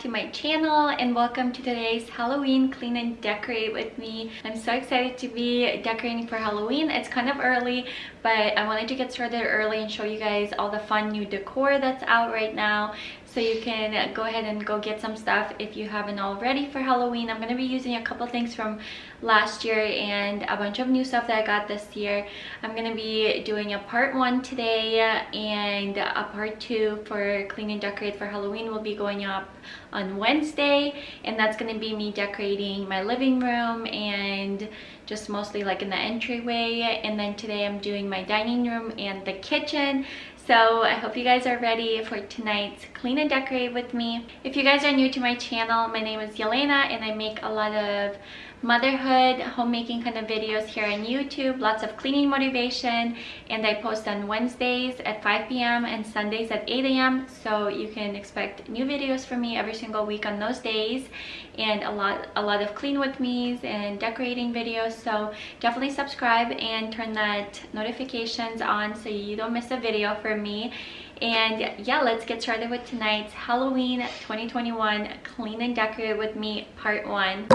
to my channel and welcome to today's Halloween clean and decorate with me. I'm so excited to be decorating for Halloween. It's kind of early but I wanted to get started early and show you guys all the fun new decor that's out right now so you can go ahead and go get some stuff if you haven't already for Halloween. I'm going to be using a couple things from last year and a bunch of new stuff that I got this year. I'm going to be doing a part one today and a part two for clean and decorate for Halloween will be going up on Wednesday and that's going to be me decorating my living room and just mostly like in the entryway and then today I'm doing my dining room and the kitchen so I hope you guys are ready for tonight's clean and decorate with me. If you guys are new to my channel, my name is Yelena and I make a lot of motherhood homemaking kind of videos here on youtube lots of cleaning motivation and i post on wednesdays at 5 p.m and sundays at 8 a.m so you can expect new videos from me every single week on those days and a lot a lot of clean with me's and decorating videos so definitely subscribe and turn that notifications on so you don't miss a video from me. And yeah let's get started with tonight's halloween 2021 clean and decorate with me part one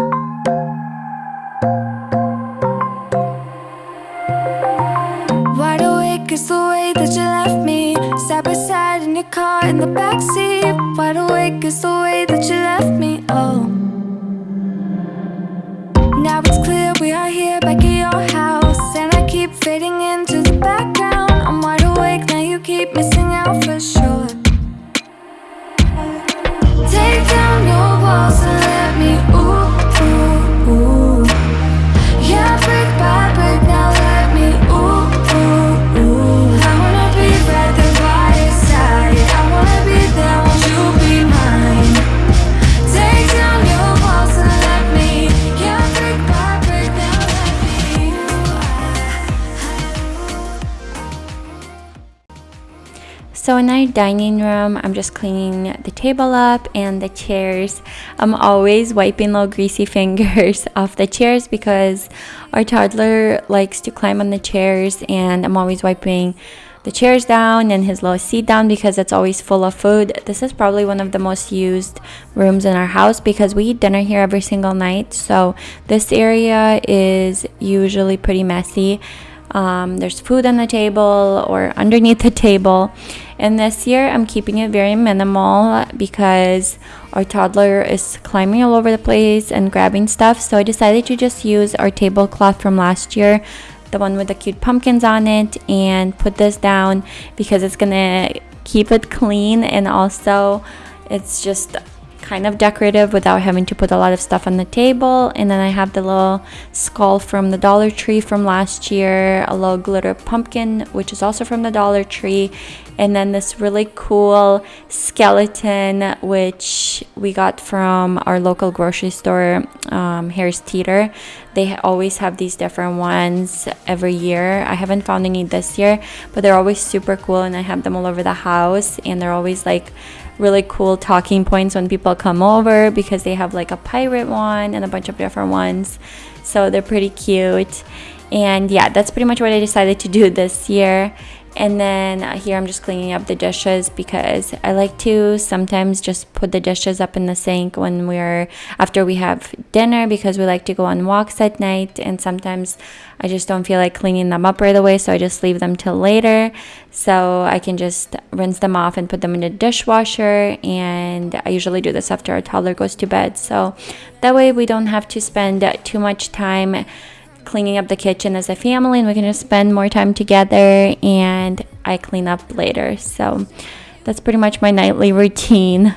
is the way that you left me Side by side in your car in the backseat. Wide awake is the way that you left me, oh. Now it's clear we are here back at your house And I keep fading into Dining room, I'm just cleaning the table up and the chairs. I'm always wiping little greasy fingers off the chairs because our toddler likes to climb on the chairs and I'm always wiping the chairs down and his little seat down because it's always full of food. This is probably one of the most used rooms in our house because we eat dinner here every single night. So this area is usually pretty messy. Um, there's food on the table or underneath the table. And this year I'm keeping it very minimal because our toddler is climbing all over the place and grabbing stuff. So I decided to just use our tablecloth from last year, the one with the cute pumpkins on it, and put this down because it's gonna keep it clean and also it's just kind of decorative without having to put a lot of stuff on the table. And then I have the little skull from the Dollar Tree from last year, a little glitter pumpkin, which is also from the Dollar Tree. And then this really cool skeleton, which we got from our local grocery store, um, Harris Teeter. They always have these different ones every year. I haven't found any this year, but they're always super cool and I have them all over the house and they're always like really cool talking points when people come over because they have like a pirate one and a bunch of different ones. So they're pretty cute. And yeah, that's pretty much what I decided to do this year and then uh, here I'm just cleaning up the dishes because I like to sometimes just put the dishes up in the sink when we're after we have dinner because we like to go on walks at night. And sometimes I just don't feel like cleaning them up right away so I just leave them till later. So I can just rinse them off and put them in the dishwasher and I usually do this after our toddler goes to bed. So that way we don't have to spend too much time cleaning up the kitchen as a family and we're going to spend more time together and I clean up later. So that's pretty much my nightly routine.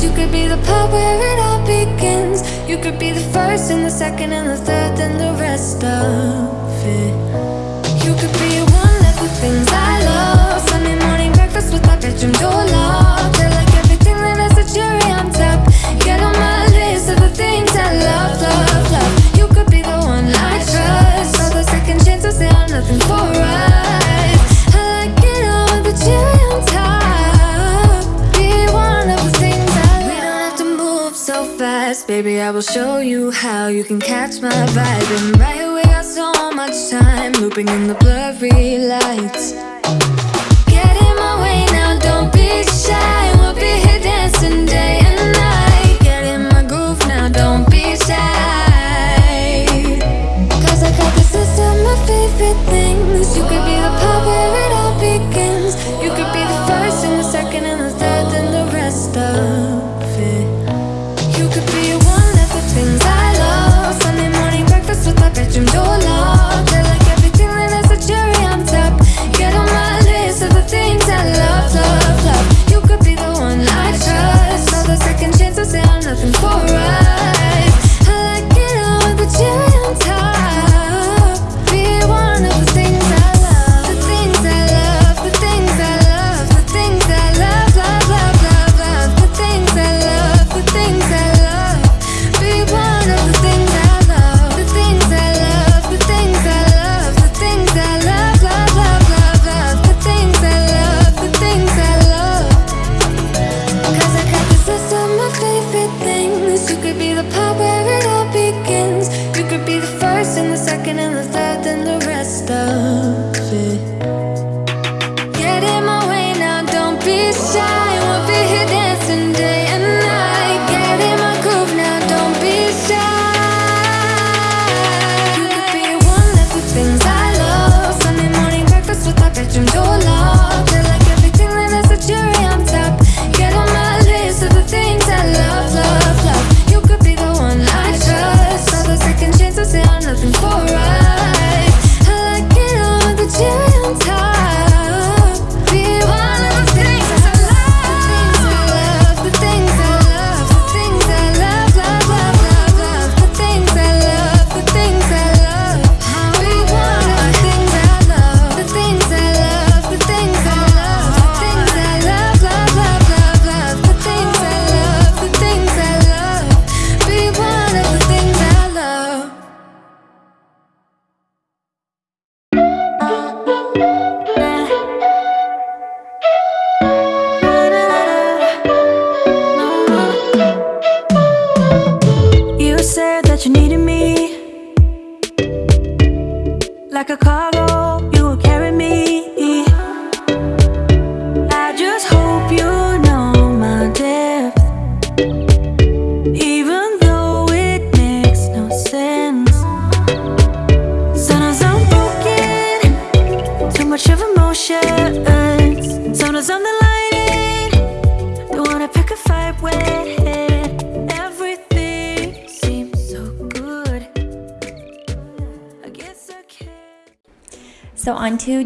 You could be the part where it all begins. You could be the first and the second and the third and the rest of it. You could be one of the things I love. Sunday morning breakfast with my bedroom door locked Baby, I will show you how you can catch my vibe And right away I'll so much time looping in the blurry lights.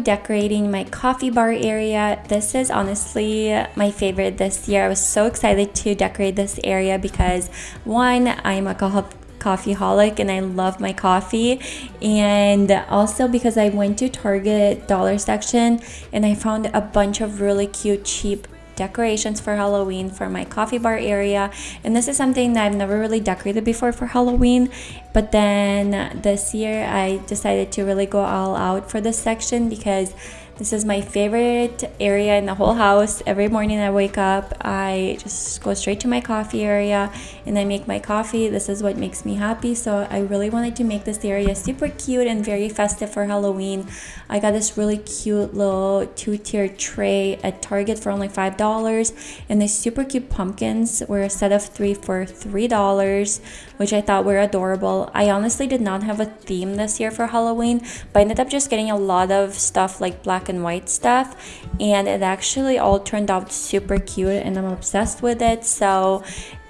On to decorating my coffee bar area. This is honestly my favorite this year. I was so excited to decorate this area because one, I'm a co- coffee holic and I love my coffee and also because I went to Target dollar section and I found a bunch of really cute cheap decorations for Halloween for my coffee bar area. And this is something that I've never really decorated before for Halloween. But then this year I decided to really go all out for this section because this is my favorite area in the whole house. Every morning I wake up, I just go straight to my coffee area and I make my coffee. This is what makes me happy. So I really wanted to make this area super cute and very festive for Halloween. I got this really cute little two-tier tray at Target for only $5 and these super cute pumpkins were a set of three for $3 which I thought were adorable. I honestly did not have a theme this year for Halloween but I ended up just getting a lot of stuff like black and white stuff and it actually all turned out super cute and I'm obsessed with it so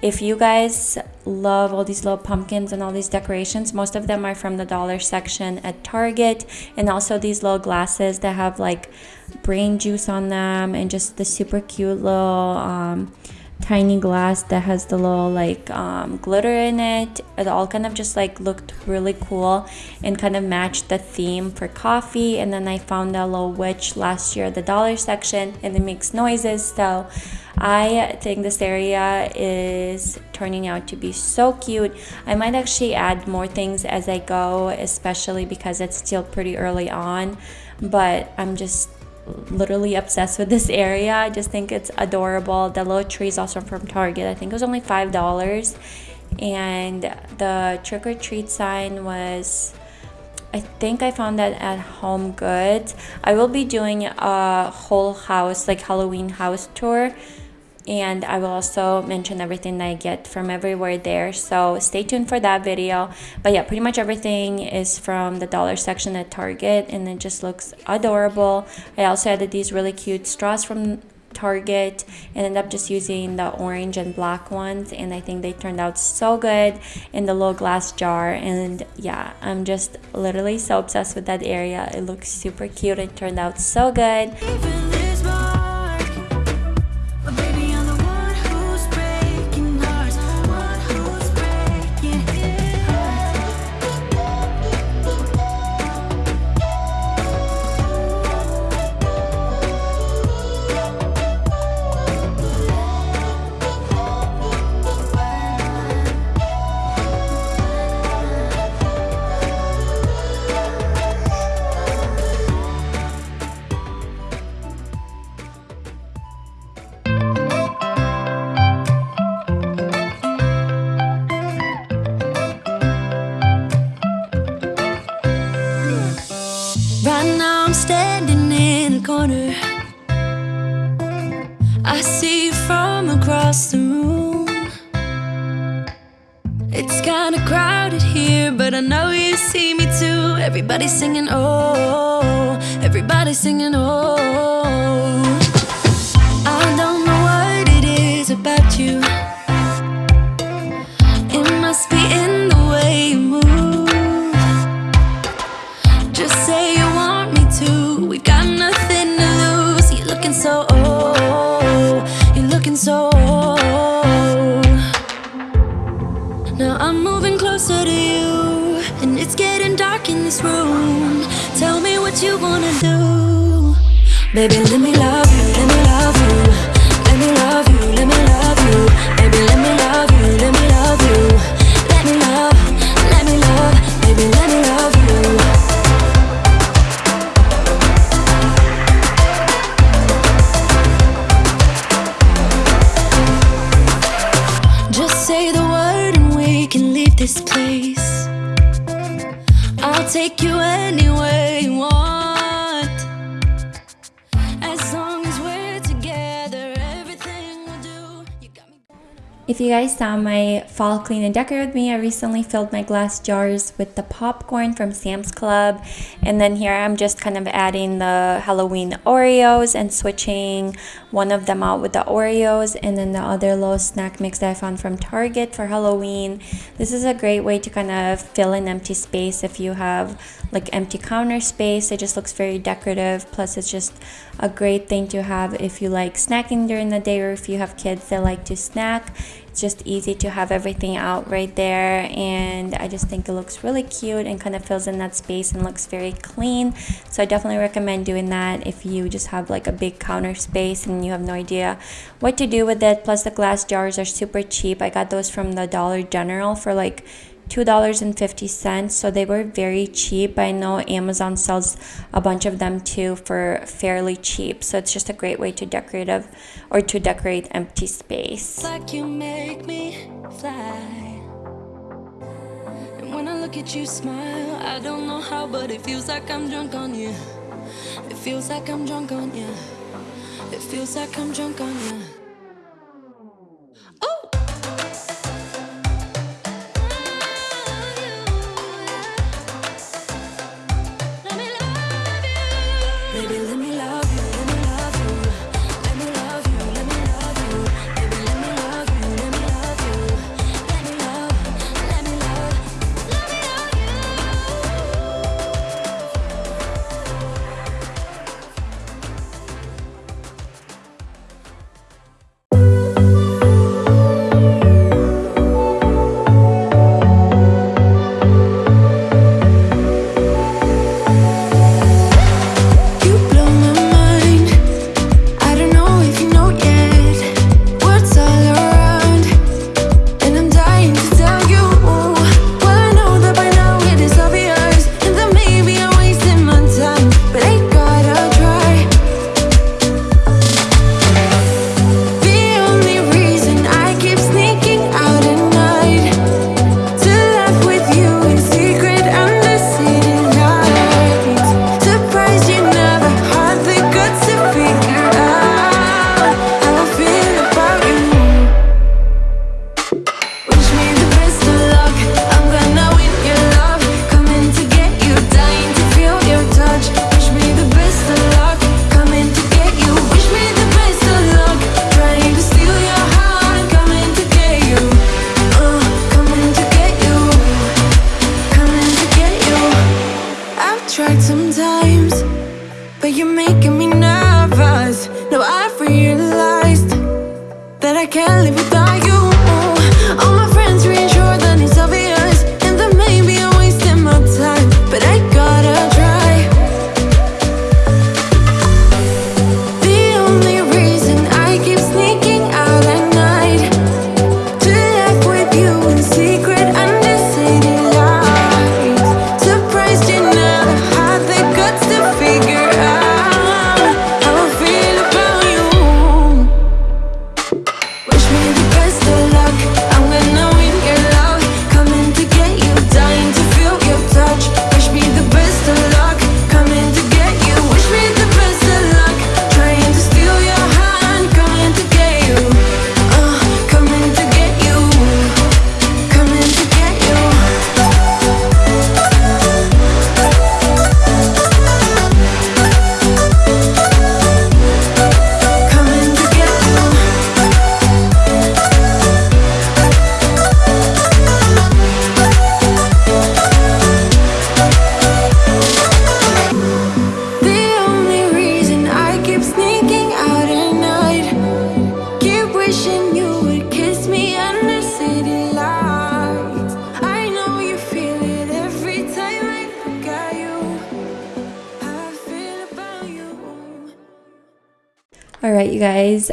if you guys love all these little pumpkins and all these decorations, most of them are from the dollar section at Target. And also these little glasses that have like brain juice on them and just the super cute little um, tiny glass that has the little like um, glitter in it. It all kind of just like looked really cool and kind of matched the theme for coffee. And then I found a little witch last year at the dollar section and it makes noises. So I think this area is turning out to be so cute. I might actually add more things as I go, especially because it's still pretty early on. But I'm just literally obsessed with this area. I just think it's adorable. The little tree is also from Target. I think it was only $5. And the trick or treat sign was I think I found that at Home Goods. I will be doing a whole house, like Halloween house tour and I will also mention everything that I get from everywhere there. So stay tuned for that video. But yeah, pretty much everything is from the dollar section at Target and it just looks adorable. I also added these really cute straws from Target and ended up just using the orange and black ones and I think they turned out so good in the little glass jar and yeah I'm just literally so obsessed with that area it looks super cute it turned out so good see you from across the room. It's kinda crowded here, but I know you see me too. Everybody's singing, oh, everybody's singing, oh. Dark in this room. Tell me what you wanna do. Baby, let me love you, let me love you. Guys saw my fall clean and decorate with me, I recently filled my glass jars with the popcorn from Sam's Club. And then here I'm just kind of adding the Halloween Oreos and switching one of them out with the Oreos and then the other little snack mix that I found from Target for Halloween. This is a great way to kind of fill an empty space if you have like empty counter space. It just looks very decorative. Plus it's just a great thing to have if you like snacking during the day or if you have kids that like to snack. It's just easy to have everything out right there and I just think it looks really cute and kind of fills in that space and looks very clean. So I definitely recommend doing that if you just have like a big counter space and you have no idea what to do with it. Plus the glass jars are super cheap. I got those from the Dollar General for like $2.50 so they were very cheap i know amazon sells a bunch of them too for fairly cheap so it's just a great way to decorate or to decorate empty space like you make me fly. And when I look at you smile, I don't know how, but it feels like I'm drunk on you. It feels like I'm drunk on you. It feels like I'm drunk on you.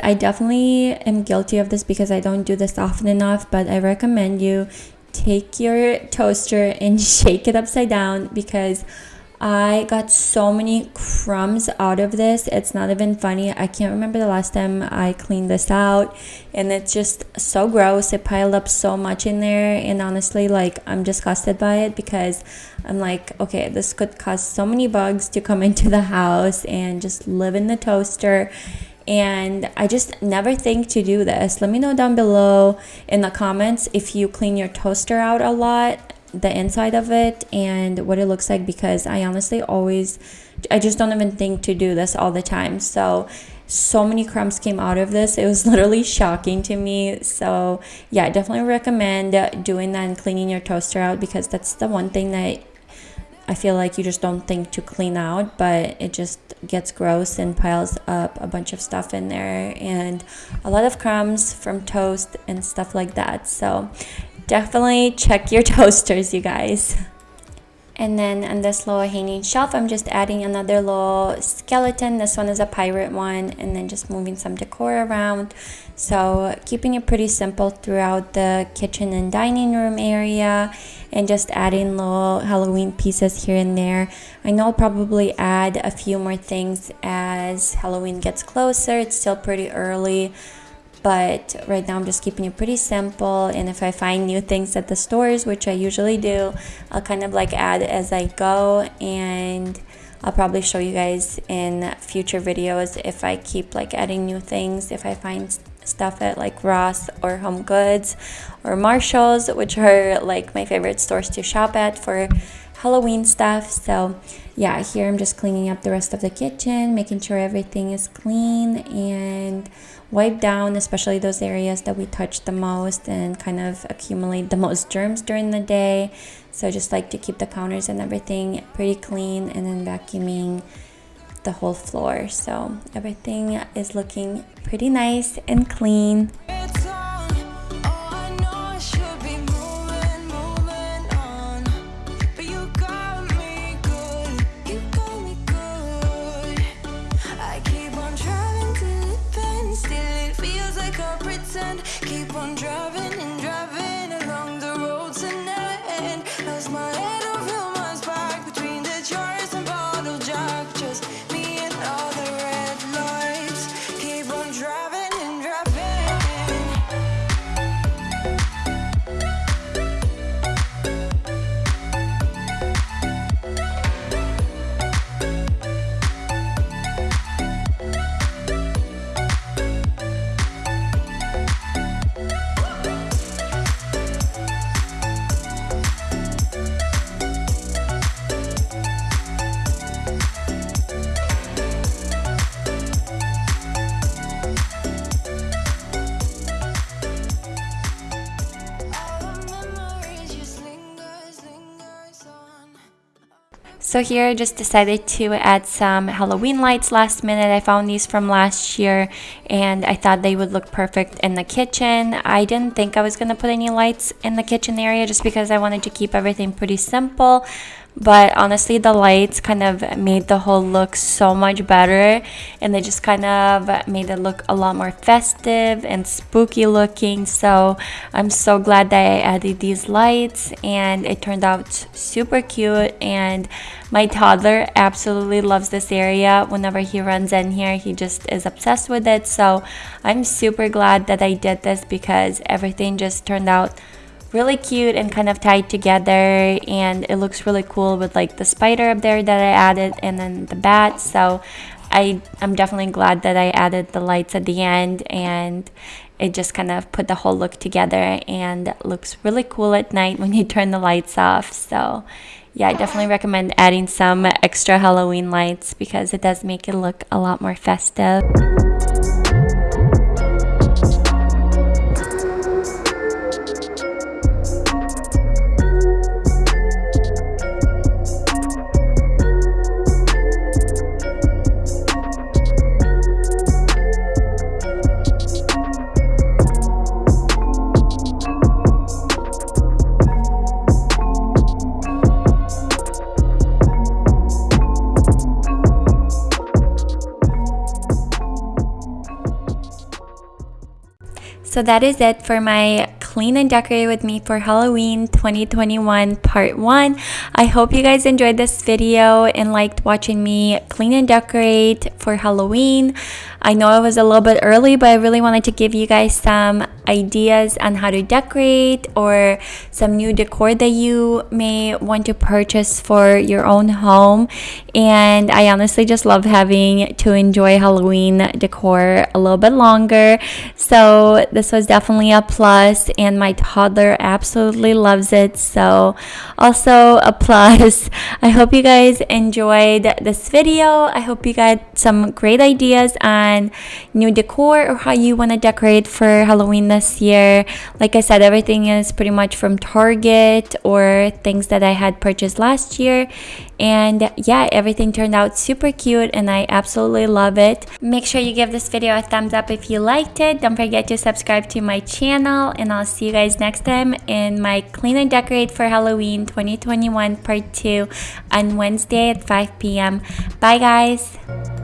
I definitely am guilty of this because I don't do this often enough, but I recommend you take your toaster and shake it upside down because I got so many crumbs out of this. It's not even funny. I can't remember the last time I cleaned this out and it's just so gross. It piled up so much in there and honestly like I'm disgusted by it because I'm like, okay, this could cause so many bugs to come into the house and just live in the toaster and I just never think to do this. Let me know down below in the comments if you clean your toaster out a lot the inside of it and what it looks like because I honestly always I just don't even think to do this all the time. So so many crumbs came out of this. It was literally shocking to me. So, yeah, I definitely recommend doing that and cleaning your toaster out because that's the one thing that I feel like you just don't think to clean out, but it just gets gross and piles up a bunch of stuff in there and a lot of crumbs from toast and stuff like that. So, definitely check your toasters, you guys. And then on this little hanging shelf, I'm just adding another little skeleton. This one is a pirate one and then just moving some decor around. So keeping it pretty simple throughout the kitchen and dining room area and just adding little Halloween pieces here and there. I know I'll probably add a few more things as Halloween gets closer. It's still pretty early but right now I'm just keeping it pretty simple and if I find new things at the stores which I usually do I'll kind of like add as I go and I'll probably show you guys in future videos if I keep like adding new things if I find stuff at like Ross or Home Goods or Marshalls which are like my favorite stores to shop at for Halloween stuff so yeah here I'm just cleaning up the rest of the kitchen making sure everything is clean and wipe down, especially those areas that we touch the most and kind of accumulate the most germs during the day. So just like to keep the counters and everything pretty clean and then vacuuming the whole floor. So everything is looking pretty nice and clean. So here I just decided to add some Halloween lights last minute. I found these from last year and I thought they would look perfect in the kitchen. I didn't think I was going to put any lights in the kitchen area just because I wanted to keep everything pretty simple but honestly the lights kind of made the whole look so much better and they just kind of made it look a lot more festive and spooky looking. So i'm so glad that i added these lights and it turned out super cute and my toddler absolutely loves this area. Whenever he runs in here he just is obsessed with it. So i'm super glad that i did this because everything just turned out really cute and kind of tied together and it looks really cool with like the spider up there that I added and then the bat so I, I'm definitely glad that I added the lights at the end and it just kind of put the whole look together and looks really cool at night when you turn the lights off so yeah I definitely recommend adding some extra Halloween lights because it does make it look a lot more festive. So that is it for my clean and decorate with me for Halloween 2021 part 1. I hope you guys enjoyed this video and liked watching me clean and decorate for Halloween. I know it was a little bit early, but I really wanted to give you guys some ideas on how to decorate or some new decor that you may want to purchase for your own home. And I honestly just love having to enjoy Halloween decor a little bit longer. So this was definitely a plus, and my toddler absolutely loves it. So, also a plus. I hope you guys enjoyed this video. I hope you got some great ideas on new decor or how you want to decorate for Halloween this year. Like I said, everything is pretty much from Target or things that I had purchased last year. And yeah, everything turned out super cute and I absolutely love it. Make sure you give this video a thumbs up if you liked it. Don't forget to subscribe to my channel and I'll see you guys next time in my Clean and Decorate for Halloween 2021 part 2 on Wednesday at 5 p.m. Bye guys!